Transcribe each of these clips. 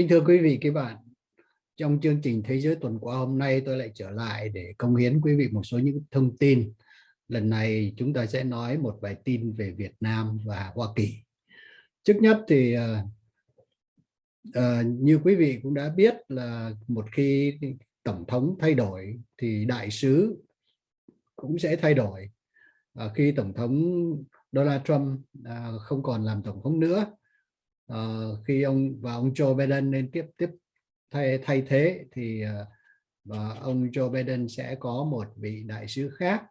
Kính thưa quý vị các bạn, trong chương trình Thế giới tuần qua hôm nay tôi lại trở lại để công hiến quý vị một số những thông tin. Lần này chúng ta sẽ nói một bài tin về Việt Nam và Hoa Kỳ. Trước nhất thì uh, như quý vị cũng đã biết là một khi Tổng thống thay đổi thì đại sứ cũng sẽ thay đổi. Uh, khi Tổng thống Donald Trump uh, không còn làm Tổng thống nữa uh, khi ông và ông Joe Biden lên tiếp tiếp thay thay thế thì uh, và ông Joe Biden sẽ có một vị đại sứ khác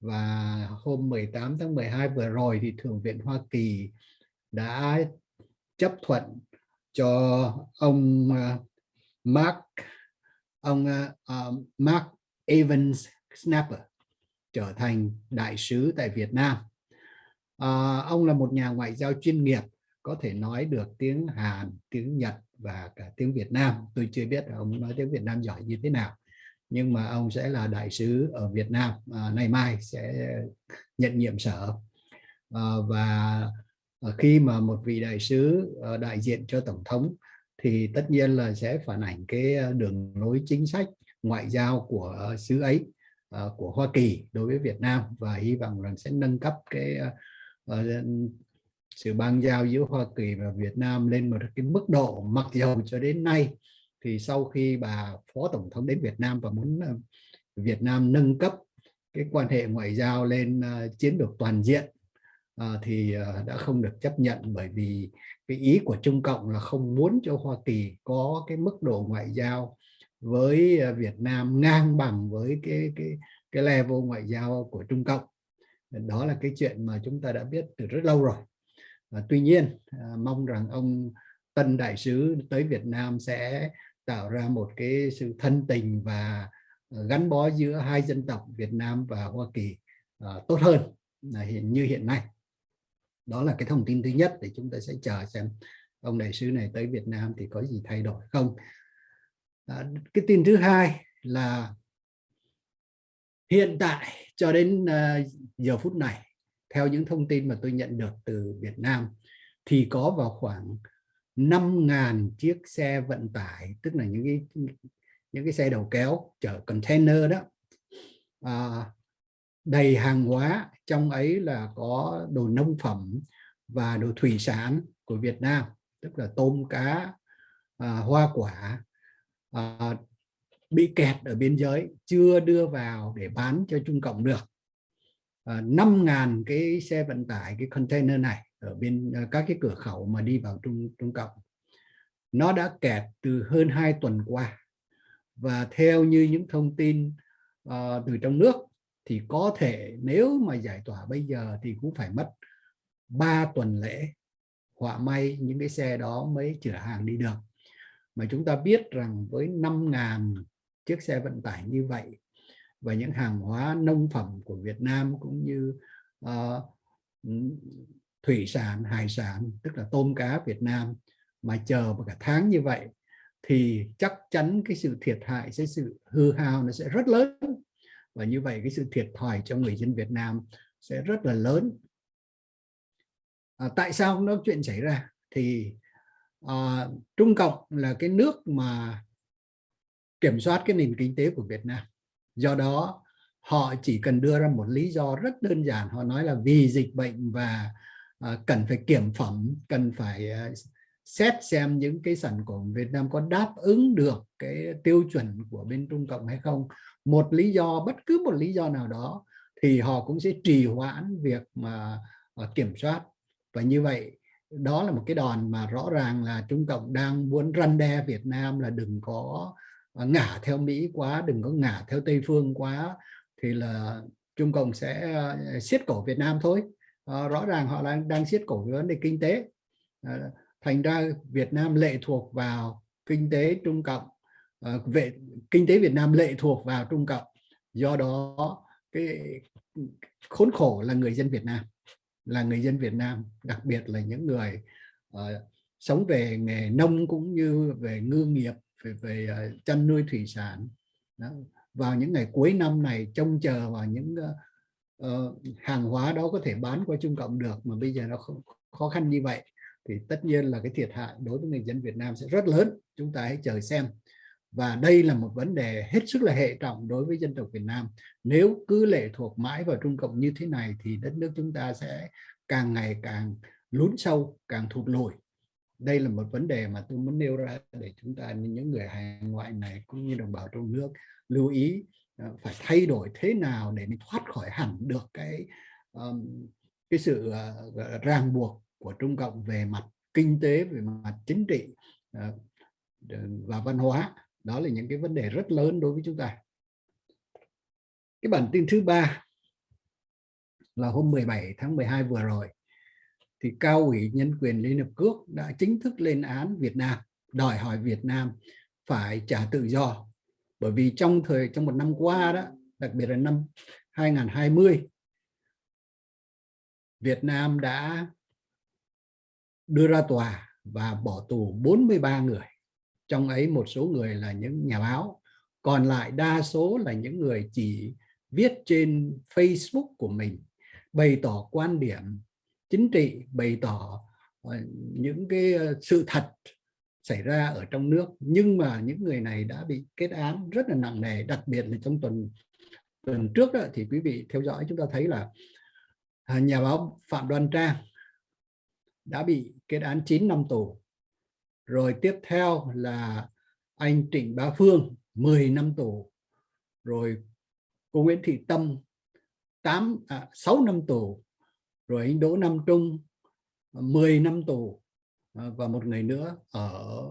và hôm 18 tháng 12 vừa rồi thì Thượng viện Hoa Kỳ đã chấp thuận cho ông uh, Mark ông uh, Mark Evans Snapper trở thành đại sứ tại Việt Nam. À, ông là một nhà ngoại giao chuyên nghiệp có thể nói được tiếng Hàn, tiếng Nhật và cả tiếng Việt Nam. Tôi chưa biết ông nói tiếng Việt Nam giỏi như thế nào. Nhưng mà ông sẽ là đại sứ ở Việt Nam à, nay mai sẽ nhận nhiệm sở. À, và à, khi mà một vị đại sứ à, đại diện cho Tổng thống thì tất nhiên là sẽ phản ảnh cái à, đường lối chính sách ngoại giao của xứ ấy của Hoa Kỳ đối với Việt Nam và hy vọng rằng sẽ nâng cấp cái sự bang giao giữa Hoa Kỳ và Việt Nam lên một cái mức độ mặc dầu cho đến nay thì sau khi bà Phó Tổng thống đến Việt Nam và muốn ờ, Việt Nam nâng cấp cái quan hệ ngoại giao lên ờ, chiến lược toàn diện ờ, thì đã không được chấp nhận bởi vì cái ý của Trung Cộng là không muốn cho Hoa Kỳ có cái mức độ ngoại giao với Việt Nam ngang bằng với cái cái cái level ngoại giao của Trung Cộng. Đó là cái chuyện mà chúng ta đã biết từ rất lâu rồi và tuy nhiên à, mong rằng ông tân đại sứ tới Việt Nam sẽ tạo ra một cái sự thân tình và à, gắn bó giữa hai dân tộc Việt Nam và Hoa Kỳ à, tốt hơn là hiện như hiện nay. Đó là cái thông tin thứ nhất để chúng ta sẽ chờ xem ông đại sứ này tới Việt Nam thì có gì thay đổi không. À, cái tin thứ hai là hiện tại cho đến uh, giờ phút này theo những thông tin mà tôi nhận được từ Việt Nam thì có vào khoảng 5.000 chiếc xe vận tải tức là những cái những cái xe đầu kéo chở container đó à, đầy hàng hóa. Trong ấy là có đồ nông phẩm và đồ thủy sản của Việt Nam tức là tôm cá à, hoa quả à, bị kẹt ở biên giới chưa đưa vào để bán cho Trung Cộng được. Ờ, 5.000 cái xe vận tải cái container này ở bên ờ, các cái cửa khẩu mà đi vào Trung Trung Cộng. Nó đã kẹt từ hơn 2 tuần qua. Và theo như những thông tin uh, từ trong nước thì có thể nếu mà giải tỏa bây giờ thì cũng phải mất 3 tuần lễ họa may những cái xe đó mới chở hàng đi được. Mà chúng ta biết rằng với 5.000 chiếc xe vận tải như vậy và những hàng hóa nông phẩm của Việt Nam cũng như uh, thủy sản, hải sản, tức là tôm cá Việt Nam mà chờ một cả tháng như vậy thì chắc chắn cái sự thiệt hại, sẽ sự hư hao nó sẽ rất lớn và như vậy cái sự thiệt thòi cho người dân Việt Nam sẽ rất là lớn. À, tại sao nó chuyện xảy ra? Thì à, Trung Cộng là cái nước mà kiểm soát cái nền kinh tế của Việt Nam do đó họ chỉ cần đưa ra một lý do rất đơn giản. Họ nói là vì dịch bệnh và uh, cần phải kiểm phẩm cần phải uh, xét xem những cái sản phẩm Việt Nam có đáp ứng được cái tiêu chuẩn của bên Trung Cộng hay không. Một lý do bất cứ một lý do nào đó thì họ cũng sẽ trì hoãn việc mà uh, kiểm soát. Và như vậy đó là một cái đòn mà rõ ràng là Trung Cộng đang muốn răn đe Việt Nam là đừng có ngả theo Mỹ quá đừng có ngả theo Tây phương quá thì là Trung Cộng sẽ ờ, siết cổ Việt Nam thôi. À, rõ ràng họ đang đang siết cổ về vấn đề kinh tế. À, thành ra Việt Nam lệ thuộc vào kinh tế Trung Cộng. À, về kinh tế Việt Nam lệ thuộc vào Trung Cộng. Do đó cái khốn khổ là người dân Việt Nam là người dân Việt Nam đặc biệt là những người uh, sống về nghề nông cũng như về ngư nghiệp về, về uh, chăn nuôi thủy sản. Đó. vào những ngày cuối năm này trông chờ vào những uh, hàng hóa đó có thể bán qua Trung Cộng được mà bây giờ nó khó, khó khăn như vậy thì tất nhiên là cái thiệt hại đối với người dân Việt Nam sẽ rất lớn. Chúng ta hãy chờ xem. Và đây là một vấn đề hết sức là hệ trọng đối với dân tộc Việt Nam. Nếu cứ lệ thuộc mãi vào Trung Cộng như thế này thì đất nước chúng ta sẽ càng ngày càng lún sâu càng thụt lùi đây là một vấn đề mà tôi muốn nêu ra để chúng ta những người hải ngoại này cũng như đồng bào trong nước lưu ý ờ, phải thay đổi thế nào để mình thoát khỏi hẳn được cái um, cái sự uh, ràng buộc của Trung Cộng về mặt kinh tế về mặt chính trị uh, và văn hóa. Đó là những cái vấn đề rất lớn đối với chúng ta. Cái bản tin thứ ba là hôm 17 tháng 12 vừa rồi thì cao ủy nhân quyền Liên Hợp Quốc đã chính thức lên án Việt Nam, đòi hỏi Việt Nam phải trả tự do. Bởi vì trong thời, trong một năm qua đó, đặc biệt là năm 2020 Việt Nam đã đưa ra tòa và bỏ tù 43 người, trong ấy một số người là những nhà báo. Còn lại đa số là những người chỉ viết trên Facebook của mình, bày tỏ quan điểm chính trị bày tỏ ờ, những cái ờ, sự thật xảy ra ở trong nước. Nhưng mà những người này đã bị kết án rất là nặng nề đặc biệt là trong tuần tuần trước đó, thì quý vị theo dõi chúng ta thấy là à, nhà báo Phạm Đoan Trang đã bị kết án 9 năm tù. Rồi tiếp theo là anh Trịnh Bá Phương 10 năm tù. Rồi cô Nguyễn Thị Tâm 8 à, 6 năm tù rồi anh Đỗ Nam Trung ờ, 10 năm tù ờ, và một người nữa ở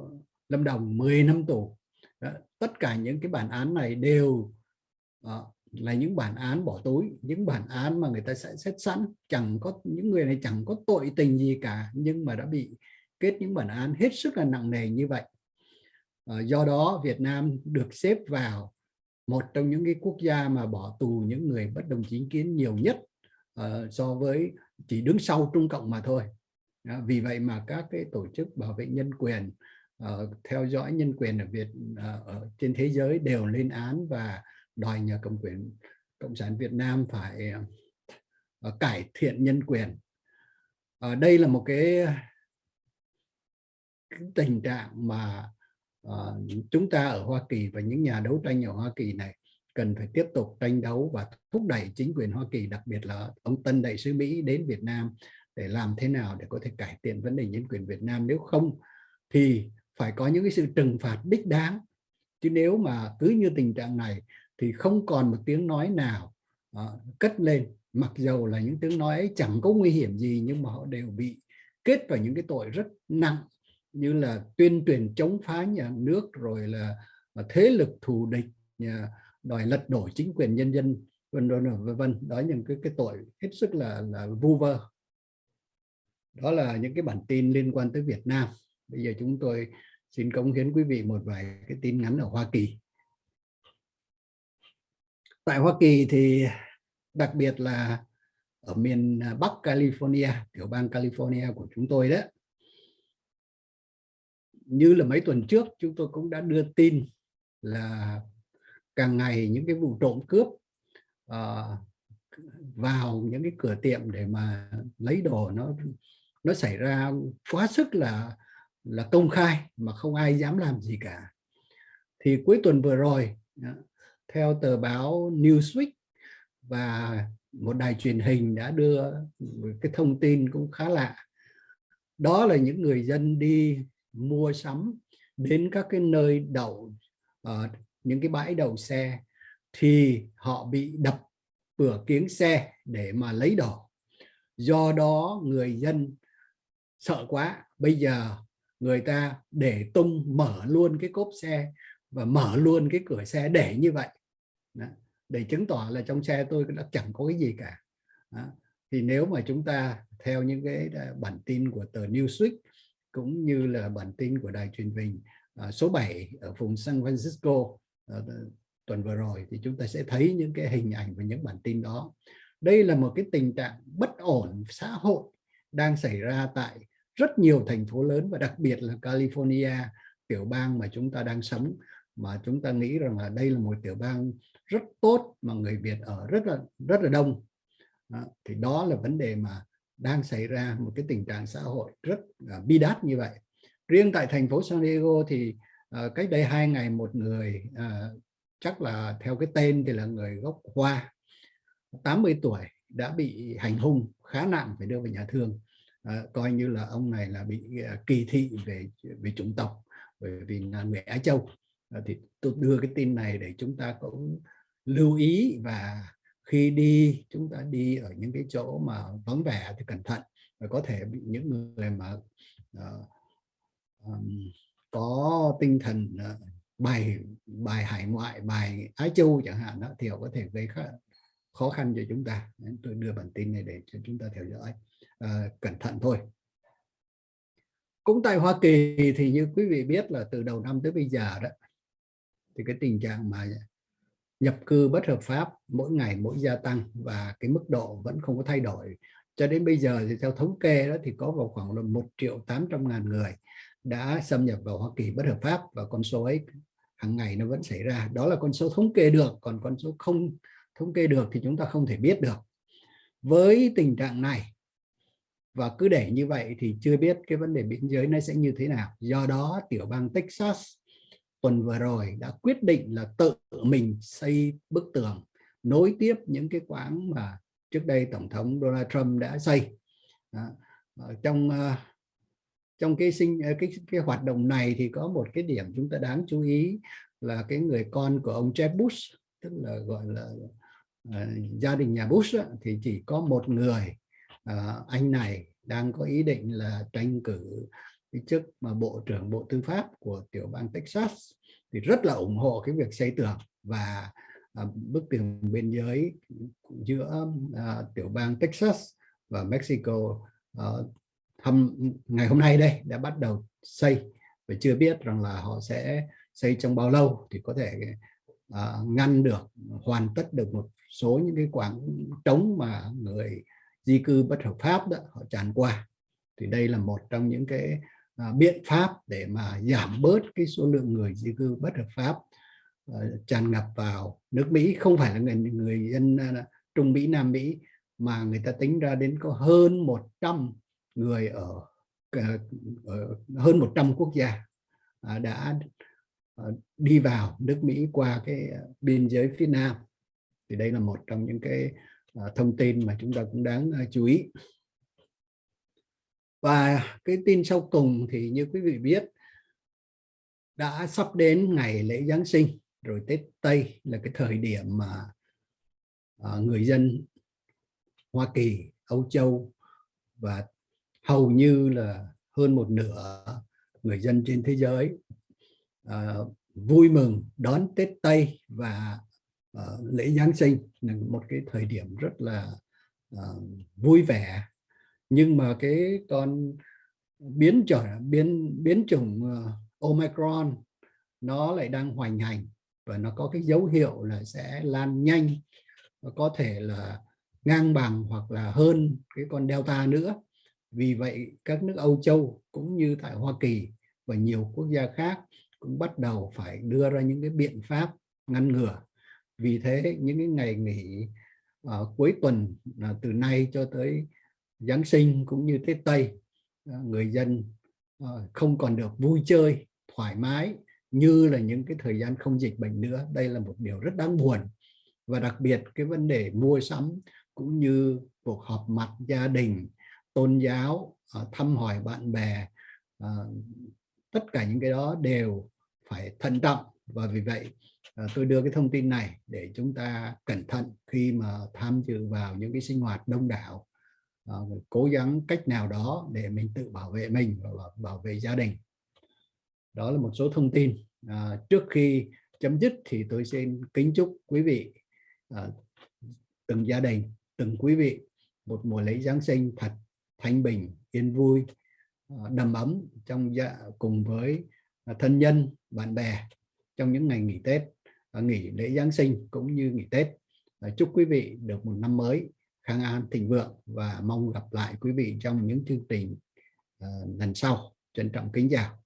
Lâm Đồng 10 năm tù. Đó, tất cả những cái bản án này đều à, là những bản án bỏ túi những bản án mà người ta sẽ xét sẵn. Chẳng có những người này chẳng có tội tình gì cả nhưng mà đã bị kết những bản án hết sức là nặng nề như vậy. À, do đó Việt Nam được xếp vào một trong những cái quốc gia mà bỏ tù những người bất đồng chính kiến nhiều nhất uh, so với chỉ đứng sau Trung Cộng mà thôi. Vì vậy mà các cái tổ chức bảo vệ nhân quyền uh, theo dõi nhân quyền ở Việt uh, ở trên thế giới đều lên án và đòi nhà cầm quyền cộng sản Việt Nam phải uh, cải thiện nhân quyền. Uh, đây là một cái cái tình trạng mà uh, chúng ta ở Hoa Kỳ và những nhà đấu tranh ở Hoa Kỳ này cần phải tiếp tục tranh đấu và thúc đẩy chính quyền Hoa Kỳ đặc biệt là ông Tân đại sứ Mỹ đến Việt Nam để làm thế nào để có thể cải thiện vấn đề nhân quyền Việt Nam. Nếu không thì phải có những cái sự trừng phạt đích đáng. Chứ nếu mà cứ như tình trạng này thì không còn một tiếng nói nào uh, cất lên. Mặc dầu là những tiếng nói ấy chẳng có nguy hiểm gì nhưng mà họ đều bị kết vào những cái tội rất nặng như là tuyên truyền chống phá nhà nước rồi là à, thế lực thù địch nhà, đòi lật đổ chính quyền nhân dân, vân vân vân vân. Đó những cái cái tội hết sức là là vu vơ. Đó là những cái bản tin liên quan tới Việt Nam. Bây giờ chúng tôi xin cống hiến quý vị một vài cái tin ngắn ở Hoa Kỳ. Tại Hoa Kỳ thì đặc biệt là ở miền Bắc California, tiểu bang California của chúng tôi đó như là mấy tuần trước, chúng tôi cũng đã đưa tin là càng ngày những cái vụ trộm cướp uh, vào những cái cửa tiệm để mà lấy đồ nó nó xảy ra quá sức là là công khai mà không ai dám làm gì cả. Thì cuối tuần vừa rồi ờ, theo tờ báo Newsweek và một đài truyền hình đã đưa cái thông tin cũng khá lạ. Đó là những người dân đi mua sắm đến các cái nơi đậu uh, những cái bãi đầu xe thì họ bị đập cửa kiếng xe để mà lấy đồ do đó người dân sợ quá bây giờ người ta để tung mở luôn cái cốp xe và mở luôn cái cửa xe để như vậy Đó. để chứng tỏ là trong xe tôi đã chẳng có cái gì cả Đó. thì nếu mà chúng ta theo những cái à, bản tin của tờ Newsweek cũng như là bản tin của đài truyền hình à, số 7 ở vùng San Francisco tuần vừa rồi thì chúng ta sẽ thấy những cái hình ảnh và những bản tin đó. Đây là một cái tình trạng bất ổn xã hội đang xảy ra tại rất nhiều thành phố lớn và đặc biệt là California, tiểu bang mà chúng ta đang sống mà chúng ta nghĩ rằng là đây là một tiểu bang rất tốt mà người Việt ở rất là rất là đông. Đó, thì đó là vấn đề mà đang xảy ra một cái tình trạng xã hội rất uh, bi đát như vậy riêng tại thành phố San Diego thì à, cách đây hai ngày một người à, chắc là theo cái tên thì là người gốc Hoa 80 tuổi đã bị hành hung khá nặng phải đưa về nhà thương. À, coi như là ông này là bị kỳ thị về về chủng tộc bởi vì là người Á Châu. À, thì tôi đưa cái tin này để chúng ta cũng lưu ý và khi đi chúng ta đi ở những cái chỗ mà vắng vẻ thì cẩn thận và có thể bị những người mà uh, um, có tinh thần ờ, bài bài hải ngoại bài Ái Châu chẳng hạn đó, thì họ có thể gây khó, khó khăn cho chúng ta. Nên tôi đưa bản tin này để cho chúng ta theo dõi. À, cẩn thận thôi. Cũng tại Hoa Kỳ thì như quý vị biết là từ đầu năm tới bây giờ đó thì cái tình trạng mà nhập cư bất hợp pháp mỗi ngày mỗi gia tăng và cái mức độ vẫn không có thay đổi. Cho đến bây giờ thì theo thống kê đó thì có vào khoảng là một triệu tám trăm ngàn người đã xâm nhập vào Hoa Kỳ bất hợp pháp và con số ấy hàng ngày nó vẫn xảy ra. Đó là con số thống kê được còn con số không thống kê được thì chúng ta không thể biết được. Với tình trạng này và cứ để như vậy thì chưa biết cái vấn đề biên giới nó sẽ như thế nào. Do đó tiểu bang Texas tuần vừa rồi đã quyết định là tự mình xây bức tường nối tiếp những cái quãng mà trước đây tổng thống Donald Trump đã xây. Đó. trong uh, trong cái sinh ờ, cái cái hoạt động này thì có một cái điểm chúng ta đáng chú ý là cái người con của ông Jeb Bush tức là gọi là uh, gia đình nhà Bush đó, thì chỉ có một người uh, anh này đang có ý định là tranh cử cái chức mà bộ trưởng bộ tư pháp của tiểu bang Texas thì rất là ủng hộ cái việc xây tường và uh, bức tường biên giới giữa uh, tiểu bang Texas và Mexico uh, thăm ngày hôm nay đây đã bắt đầu xây và chưa biết rằng là họ sẽ xây trong bao lâu thì có thể uh, ngăn được hoàn tất được một số những cái quảng trống mà người di cư bất hợp pháp đó họ tràn qua. Thì đây là một trong những cái uh, biện pháp để mà giảm bớt cái số lượng người di cư bất hợp pháp uh, tràn ngập vào nước Mỹ. Không phải là người người dân uh, Trung Mỹ Nam Mỹ mà người ta tính ra đến có hơn 100 người ở, ờ, ở hơn 100 quốc gia à, đã ờ, đi vào nước Mỹ qua cái ờ, biên giới phía Nam. Thì đây là một trong những cái thông tin mà chúng ta cũng đáng chú ý. Và cái tin sau cùng thì như quý vị biết đã sắp đến ngày lễ Giáng sinh rồi Tết Tây là cái thời điểm mà người dân Hoa Kỳ, Âu Châu và hầu như là hơn một nửa người dân trên thế giới uh, vui mừng đón Tết Tây và uh, lễ Giáng sinh là một cái thời điểm rất là uh, vui vẻ. Nhưng mà cái con biến trở biến biến chủng uh, Omicron nó lại đang hoành hành và nó có cái dấu hiệu là sẽ lan nhanh có thể là ngang bằng hoặc là hơn cái con Delta nữa vì vậy các nước Âu Châu cũng như tại Hoa Kỳ và nhiều quốc gia khác cũng bắt đầu phải đưa ra những cái biện pháp ngăn ngừa. Vì thế những cái ngày nghỉ uh, cuối tuần uh, từ nay cho tới Giáng sinh cũng như Tết Tây uh, người dân uh, không còn được vui chơi thoải mái như là những cái thời gian không dịch bệnh nữa. Đây là một điều rất đáng buồn và đặc biệt cái vấn đề mua sắm cũng như cuộc họp mặt gia đình tôn giáo ờ, thăm hỏi bạn bè ờ, tất cả những cái đó đều phải thận trọng. Và vì vậy ờ, tôi đưa cái thông tin này để chúng ta cẩn thận khi mà tham dự vào những cái sinh hoạt đông đảo cố gắng cách nào đó để mình tự bảo vệ mình và bảo vệ gia đình. Đó là một số thông tin. Trước khi chấm dứt thì tôi xin kính chúc quý vị từng gia đình, từng quý vị một mùa lễ Giáng sinh thật thanh bình, yên vui ờ, đầm ấm trong dạ cùng với ờ, thân nhân, bạn bè trong những ngày nghỉ Tết ờ, nghỉ lễ Giáng sinh cũng như nghỉ Tết. Chúc quý vị được một năm mới khang an, thịnh vượng và mong gặp lại quý vị trong những chương trình lần sau. Trân trọng kính chào.